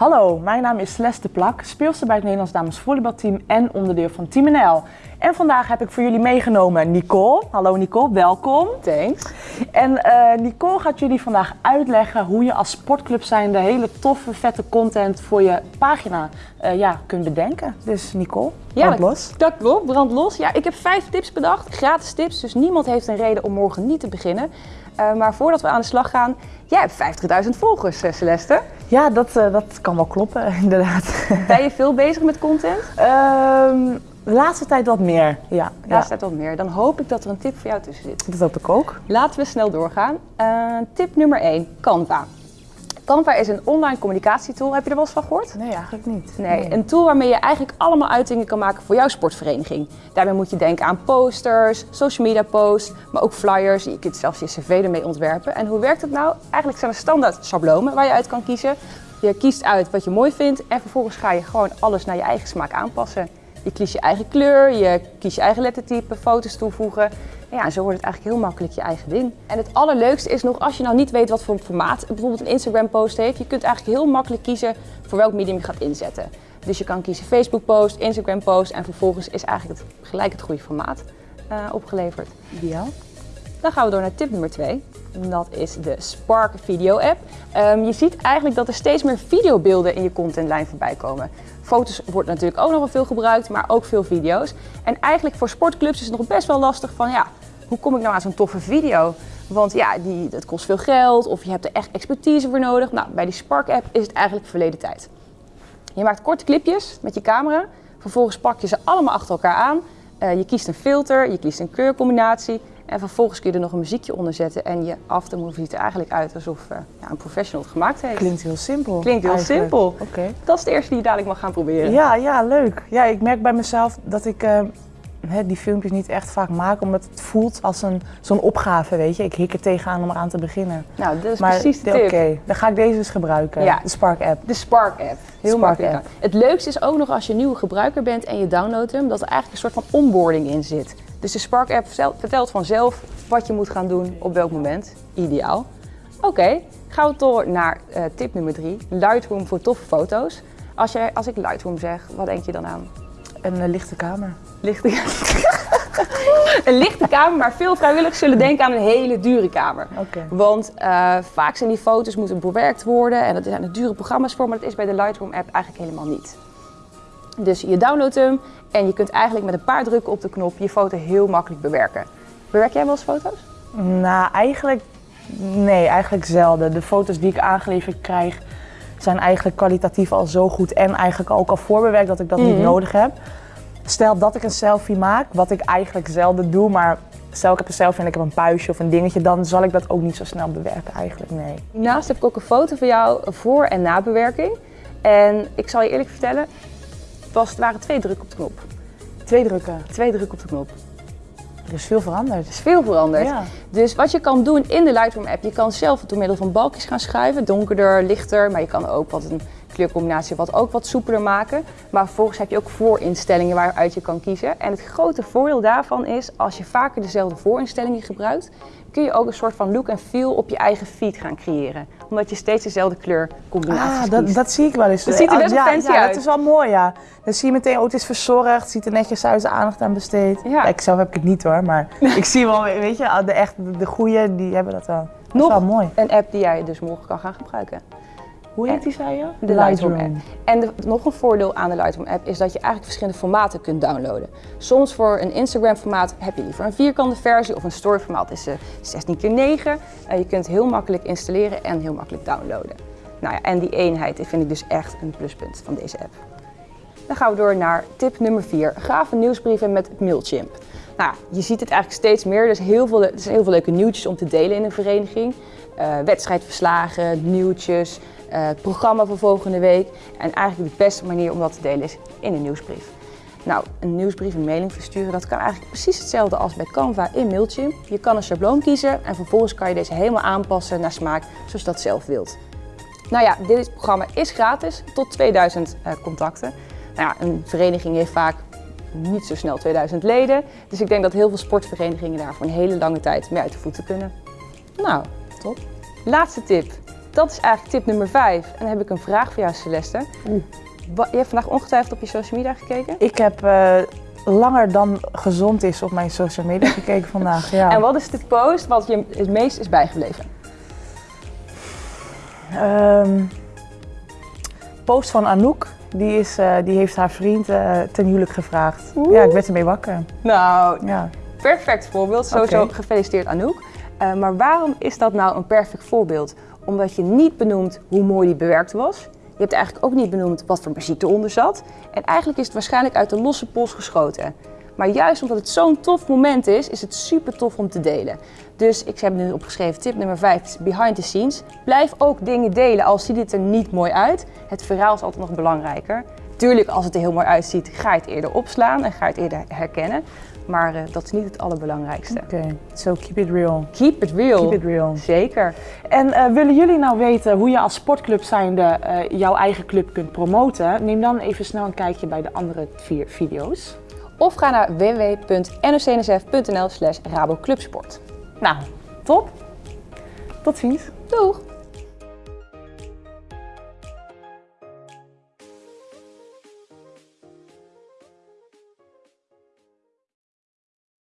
Hallo, mijn naam is Celeste Plak, speelster bij het Nederlands Dames Volleybalteam en onderdeel van Team NL. En vandaag heb ik voor jullie meegenomen Nicole. Hallo Nicole, welkom. Thanks. En eh, Nicole gaat jullie vandaag uitleggen hoe je als sportclub zijnde hele toffe, vette content voor je pagina eh, ja, kunt bedenken. Dus Nicole, Ja, brand los. Dat klopt, brand los. Ja, ik heb vijf tips bedacht, gratis tips, dus niemand heeft een reden om morgen niet te beginnen. Eh, maar voordat we aan de slag gaan, jij hebt 50.000 volgers, Celeste. Ja, dat, eh, dat kan wel kloppen, inderdaad. Ben je veel bezig met content? Ehm, de laatste tijd wat meer, ja. Ja, ja. staat wat meer. Dan hoop ik dat er een tip voor jou tussen zit. Dat hoop ik ook. Laten we snel doorgaan. Eh, tip nummer 1, Canva. Canva is een online communicatietool. Heb je er wel eens van gehoord? Nee, eigenlijk niet. Nee, een tool waarmee je eigenlijk allemaal uitingen kan maken voor jouw sportvereniging. Daarbij moet je denken aan posters, social media posts, maar ook flyers. Je kunt zelfs je cv ermee ontwerpen. En hoe werkt het nou? Eigenlijk zijn er standaard schablonen waar je uit kan kiezen. Je kiest uit wat je mooi vindt en vervolgens ga je gewoon alles naar je eigen smaak aanpassen. Je kiest je eigen kleur, je kiest je eigen lettertype, foto's toevoegen. En ja, en zo wordt het eigenlijk heel makkelijk je eigen ding. En het allerleukste is nog, als je nou niet weet wat voor formaat bijvoorbeeld een Instagram post heeft, je kunt eigenlijk heel makkelijk kiezen voor welk medium je gaat inzetten. Dus je kan kiezen Facebook post, Instagram post en vervolgens is eigenlijk het, gelijk het goede formaat eh, opgeleverd. Ideaal. Dan gaan we door naar tip nummer 2. Dat is de Spark Video App. Ehm, je ziet eigenlijk dat er steeds meer videobeelden in je contentlijn voorbij komen. Foto's wordt natuurlijk ook nog wel veel gebruikt, maar ook veel video's. En eigenlijk voor sportclubs is het nog best wel lastig van ja, hoe kom ik nou aan zo'n toffe video? Want ja, die, dat kost veel geld of je hebt er echt expertise voor nodig. Nou, bij die Spark App is het eigenlijk verleden tijd. Je maakt korte clipjes met je camera. Vervolgens pak je ze allemaal achter elkaar aan. Eh, je kiest een filter, je kiest een kleurcombinatie. En vervolgens kun je er nog een muziekje onder zetten. En je aftermovie ziet er eigenlijk uit alsof eh, ja, een professional het gemaakt heeft. Klinkt heel simpel. Klinkt heel eigenlijk. simpel. Oké. Dat is de eerste die je dadelijk mag gaan proberen. Ja, ja, leuk. Ja, ik merk bij mezelf dat ik eh, hè, die filmpjes niet echt vaak maak, omdat het voelt als een, zo'n opgave, weet je. Ik hik er tegenaan om eraan te beginnen. Nou, dat is maar precies de oké, tip. dan ga ik deze eens gebruiken, Ja. de Spark app. De Spark app. Heel Spark makkelijk. app. Het leukste is ook nog als je een nieuwe gebruiker bent en je downloadt hem, dat er eigenlijk een soort van onboarding in zit. Dus de Spark app vertelt- vanzelf wat je moet gaan doen op welk moment. Ideaal. Oké, gaan we door naar eh, tip nummer drie. Lightroom voor toffe foto's. Als, jij, als ik Lightroom zeg, wat denk je dan aan? Een eh, lichte kamer. Lichte... een lichte kamer, maar veel vrijwilligers zullen denken aan een hele dure kamer. Oké. Want eh, vaak zijn die foto's moeten bewerkt worden en er zijn er dure programma's voor, maar dat is bij de Lightroom app eigenlijk helemaal niet. Dus je downloadt hem en je kunt eigenlijk met een paar drukken op de knop je foto heel makkelijk bewerken. Bewerk jij wel eens foto's? Nou, eigenlijk, nee, eigenlijk zelden. De foto's die ik aangeleverd krijg zijn eigenlijk kwalitatief al zo goed en eigenlijk ook al voorbewerkt dat ik dat niet Mhm. nodig heb. Stel dat ik een selfie maak, wat ik eigenlijk zelden doe, maar stel ik heb een selfie en ik heb een puistje of een dingetje, dan zal ik dat ook niet zo snel bewerken eigenlijk, nee. Hiernaast heb ik ook een foto van jou voor- en nabewerking. En ik zal je eerlijk vertellen, was, het waren twee drukken op de knop. Twee drukken, Twee drukken op de knop. er is veel veranderd. Er is veel veranderd. Ja. Dus wat je kan doen in de Lightroom app, je kan zelf door middel van balkjes gaan schuiven, donkerder, lichter, maar je kan ook wat een kleurcombinatie wat ook wat soepeler maken. Maar vervolgens heb je ook voorinstellingen waaruit je kan kiezen. En het grote voordeel daarvan is, als je vaker dezelfde voorinstellingen gebruikt, kun je ook een soort van look en feel op je eigen feed gaan creëren. Omdat je steeds dezelfde kleurcombinaties Ah, dat, kiest. dat zie ik wel eens. Dat ziet er best wel ja, fancy ja, uit. dat is wel mooi, ja. Dan zie je meteen, oh, het is verzorgd, ziet er netjes uit, aandacht aan besteed. Ja. ik zelf heb ik het niet hoor, maar ik zie wel, weet je, de, echt, de, de goeie, die hebben dat wel. Dat is wel mooi. een app die jij dus morgen kan gaan gebruiken. Hoe heet die, zei je? De Lightroom app. En de- nog een voordeel aan de Lightroom app is dat je eigenlijk verschillende formaten kunt downloaden. Soms voor een Instagram formaat heb je liever een vierkante versie of een story formaat is eh, 16 x 9. Eh, je kunt heel makkelijk installeren en heel makkelijk downloaden. Nou ja, en die eenheid vind ik dus echt een pluspunt van deze app. Dan gaan we door naar tip nummer 4. Gave nieuwsbrieven met Mailchimp. Nou, je ziet het eigenlijk steeds meer. Er, is heel veel, er zijn heel veel leuke nieuwtjes om te delen in een vereniging. Eh, wedstrijdverslagen, nieuwtjes, eh, het programma voor volgende week. En eigenlijk de beste manier om dat te delen is in een nieuwsbrief. Nou, een nieuwsbrief, een mailing versturen, dat kan eigenlijk precies hetzelfde als bij Canva in Mailchimp. Je kan een schabloon kiezen en vervolgens kan je deze helemaal aanpassen naar smaak zoals je dat zelf wilt. Nou ja, dit programma is gratis, tot 2000 eh, contacten. Nou ja, een vereniging heeft vaak niet zo snel 2000 leden. Dus ik denk dat heel veel sportverenigingen daar voor een hele lange tijd mee uit de voeten kunnen. Nou, top. Laatste tip. dat is eigenlijk tip nummer 5. En dan heb ik een vraag voor jou, Celeste. Je hebt vandaag ongetwijfeld op je social media gekeken. Ik heb eh, langer dan gezond is op mijn social media gekeken vandaag. Ja. En wat is de post wat je het meest is bijgebleven? Ehm, post van Anouk. Die, is, eh, die heeft haar vriend eh, ten huwelijk gevraagd. Oeh. Ja, ik werd ermee wakker. Nou, Ja. perfect voorbeeld. Sowieso gefeliciteerd Anouk. Eh, maar waarom is dat nou een perfect voorbeeld? Omdat je niet benoemt hoe mooi die bewerkt was. Je hebt eigenlijk ook niet benoemd wat voor muziek eronder zat. En eigenlijk is het waarschijnlijk uit de losse pols geschoten. Maar juist omdat het zo'n tof moment is, is het super tof om te delen. Dus ik heb nu opgeschreven, tip nummer 5 is behind the scenes. Blijf ook dingen delen, al ziet het er niet mooi uit. Het verhaal is altijd nog belangrijker. Tuurlijk, als het er heel mooi uitziet, ga je het eerder opslaan en ga je het eerder herkennen. Maar eh, dat is niet het allerbelangrijkste. Oké, so keep it real. Keep it real. Keep it real. Zeker. En eh, willen jullie nou weten hoe je als sportclub zijnde eh, jouw eigen club kunt promoten? Neem dan even snel een kijkje bij de andere vier video's. Of ga naar www.nocnsf.nl slash raboclubsport. Nou, top. Tot ziens. Doeg!